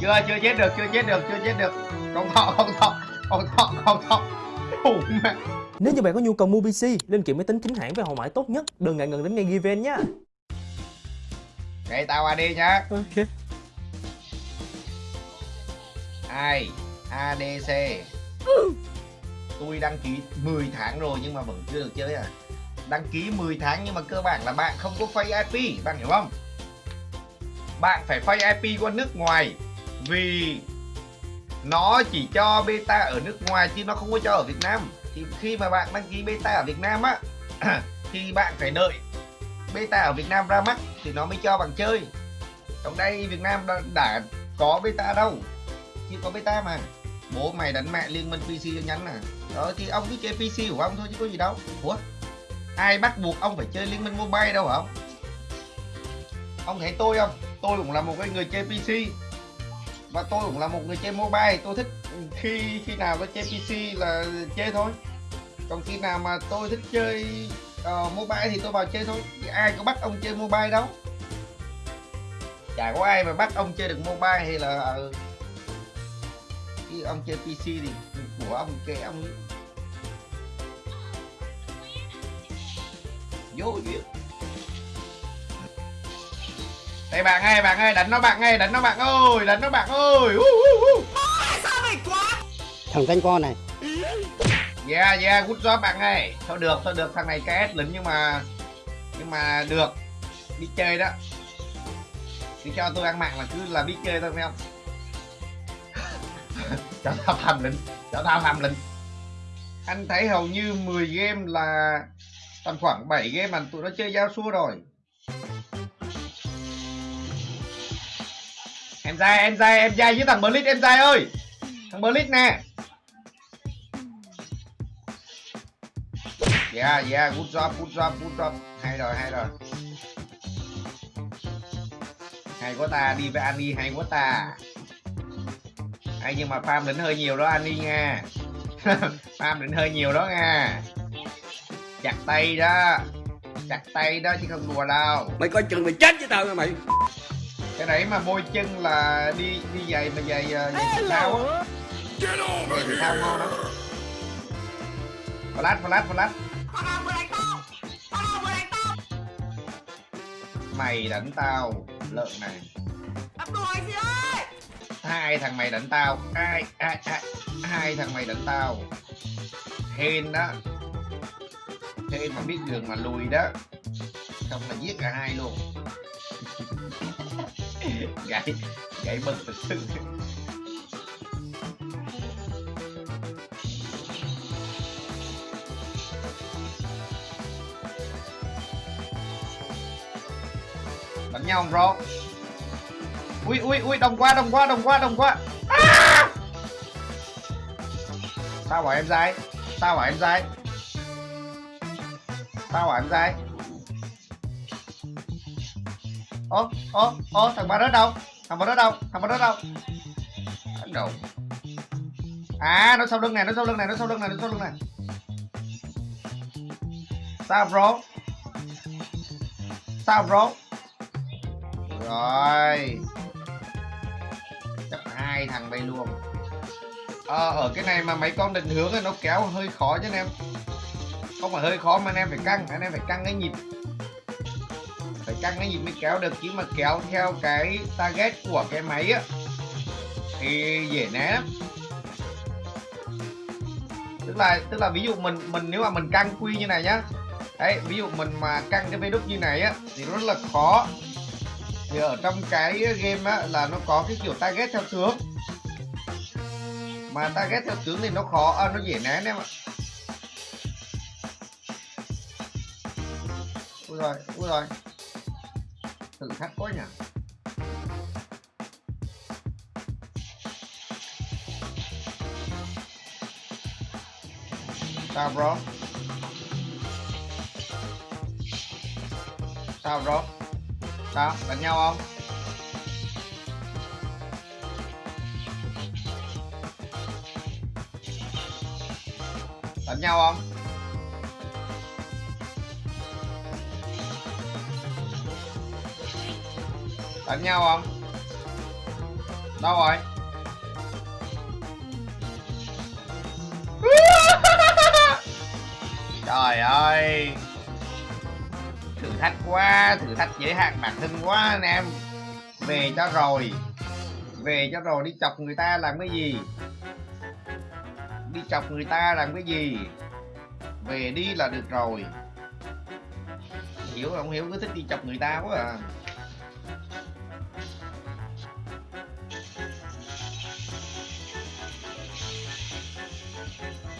chưa chưa chết được chưa chết được chưa chết được. Không thọ không thọ không thọ không thọ. Nếu như bạn có nhu cầu mua PC, linh kiện máy tính chính hãng với hậu mãi tốt nhất, đừng ngại ngần đến ngay Given nhé. Đây tao AD nhá. Ok. ai? ADC tôi đăng ký 10 tháng rồi nhưng mà vẫn chưa được chơi à. Đăng ký 10 tháng nhưng mà cơ bản là bạn không có phay IP bạn hiểu không? Bạn phải phay IP qua nước ngoài vì nó chỉ cho beta ở nước ngoài chứ nó không có cho ở Việt Nam. Thì khi mà bạn đăng ký beta ở Việt Nam á thì bạn phải đợi beta ở Việt Nam ra mắt thì nó mới cho bạn chơi. Trong đây Việt Nam đã, đã có beta đâu chỉ có beta mà. Bố mày đánh mẹ liên minh PC cho nhắn à đó ờ, thì ông cứ chơi PC của ông thôi chứ có gì đâu. Ủa? Ai bắt buộc ông phải chơi liên minh mobile đâu hả ông? Ông thấy tôi không? Tôi cũng là một cái người chơi PC và tôi cũng là một người chơi mobile tôi thích khi khi nào tôi chơi PC là chơi thôi. Còn khi nào mà tôi thích chơi uh, mobile thì tôi vào chơi thôi. Thì ai có bắt ông chơi mobile đâu. Chả có ai mà bắt ông chơi được mobile hay là ờ, khi ông chơi PC thì của ông kệ ông vô duyên đây bạn ơi bạn ơi đánh nó bạn ơi đánh nó bạn ơi đánh nó bạn ơi. Uh, uh, uh. thằng danh con này. Yeah yeah good job bạn ơi. Thôi được thôi được thằng này KS lính nhưng mà nhưng mà được. Đi chơi đó. Thì cho tôi ăn mạng là cứ là biết chơi thôi phải không? Cho tao tham lĩnh cho tao tham lĩnh anh thấy hầu như 10 game là tầm khoảng 7 game mà tụi nó chơi giao xua rồi em dai em dai em dai với thằng Blitz em dai ơi. Thằng Blitz nè. Yeah yeah good job good job good job. Hay rồi hay rồi. Hay quá ta, đi với Annie hay quá ta. Hay nhưng mà farm đỉnh hơi nhiều đó, Annie nha. Farm đỉnh hơi nhiều đó nha. Chặt tay đó. Chặt tay đó chứ không đùa đâu. Mày coi chừng mày chết với tao nha mày cái đấy mà bôi chân là đi đi giày mà giày uh, giày thể thao á. Giày thể thao ngon lắm. Flash flash flash. Mày đánh tao lợn này. Hai thằng mày đánh tao. Ai ai ai hai thằng mày đánh tao. Hên đó. Hên mà biết đường mà lùi đó. Không là giết cả hai luôn gãy gãy bật thật sự đánh nhau không, bro? Ui ui ui đồng qua đồng qua đồng qua đồng qua à! sao bảo em dai sao bảo em dai. Sao bảo em dai ô ô ô thằng ba đó đâu? Thằng ba đó đâu? Thằng ba đó đâu? Đồ à nó sau lưng này nó sau lưng này nó sau lưng này nó sau lưng này sao bro sao bro rồi. Chấp hai thằng bay luôn. Ờ, ở cái này mà mấy con định hướng thì nó kéo hơi khó chứ anh em. Không phải hơi khó mà anh em phải căng anh em phải căng cái nhịp phải căng cái gì mới kéo được chứ mà kéo theo cái target của cái máy á thì dễ né lắm. Tức là tức là ví dụ mình mình nếu mà mình căng quy như này nhá đấy ví dụ mình mà căng cái vê đúc như này á thì rất là khó. Thì ở trong cái game á là nó có cái kiểu target theo tướng. Mà target theo tướng thì nó khó à, nó dễ né anh em ạ. Ui rồi ui rồi thử thách quá nhỉ? Sao bro? Sao bro? Sao? Đánh nhau không? Đánh nhau không? Đánh nhau không? Đâu rồi? Trời ơi! Thử thách quá, thử thách giới hạn bản thân quá anh em. Về cho rồi. Về cho rồi, đi chọc người ta làm cái gì? Đi chọc người ta làm cái gì? Về đi là được rồi. Hiểu không? Hiểu, cứ thích đi chọc người ta quá à.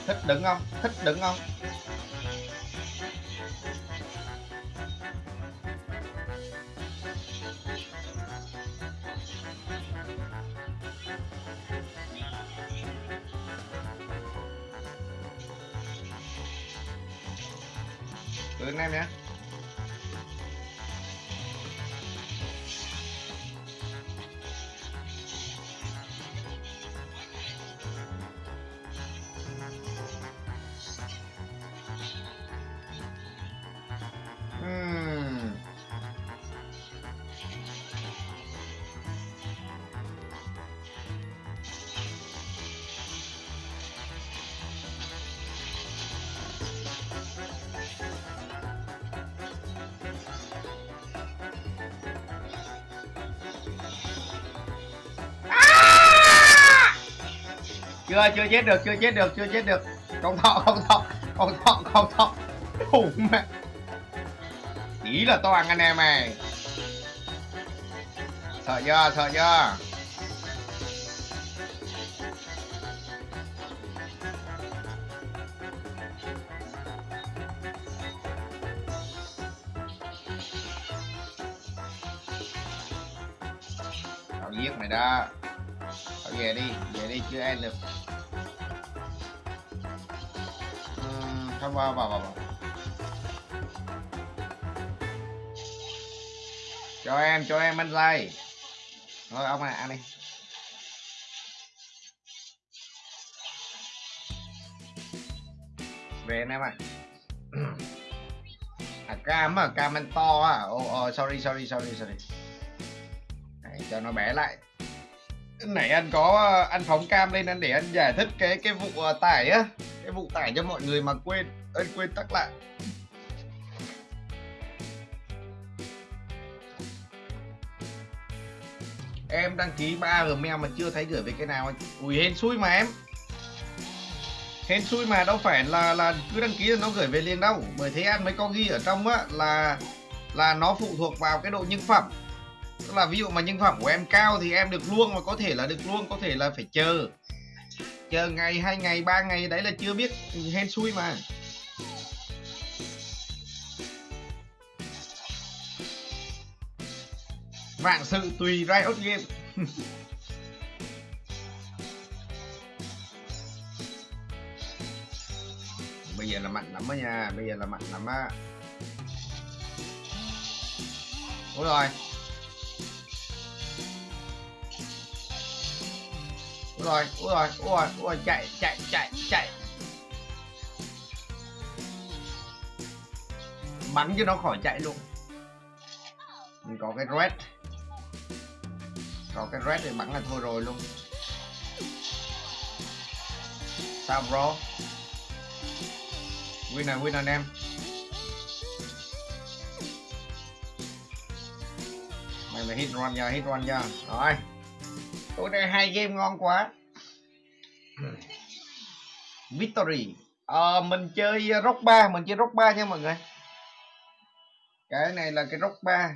Thích đứng không? Thích đứng không? Ừ anh em nhé. Chưa chưa chết được, chưa chết được, chưa chết được. Không thọ không thọ không thọ không thọ. Khủng mẹ. Chỉ là toàn anh em này sợ chưa sợ chưa? Tao giết mày đó. Tao về đi về đi, chưa ăn được. Vào vào vào cho em cho em anh dây. Thôi ông này ăn đi. Về anh em ạ. À cam à cam anh to à oh, oh, sorry sorry sorry sorry. Đấy, cho nó bé lại nãy anh có, anh phóng cam lên anh để anh giải thích cái cái vụ à, tải á. Cái vụ tải cho mọi người mà quên anh quên tắt lại. Em đăng ký ba gmail mà chưa thấy gửi về cái nào ui, hên xui mà em. Hên xui mà đâu phải là là cứ đăng ký là nó gửi về liền đâu. Bởi thế anh mới có ghi ở trong á là là nó phụ thuộc vào cái độ nhân phẩm tức là ví dụ mà nhân phẩm của em cao thì em được luôn mà có thể là được luôn có thể là phải chờ. Chờ ngày, hai ngày, ba ngày đấy là chưa biết hên xui mà. Vạn sự tùy Riot Game bây giờ là mạnh lắm á nha, bây giờ là mạnh lắm á. Ôi rồi. Rồi, ui rồi ui rồi ôi rồi, chạy chạy chạy chạy. Bắn cho nó khỏi chạy luôn. Mình có cái red. Có cái red thì bắn là thôi rồi luôn. Sao bro? Win này win anh em. Mày mày hit run nha, hit run nha. Rồi tối nay hai game ngon quá. Victory. Ờ, mình chơi rock 3 mình chơi rock 3 nha mọi người. Cái này là cái rock 3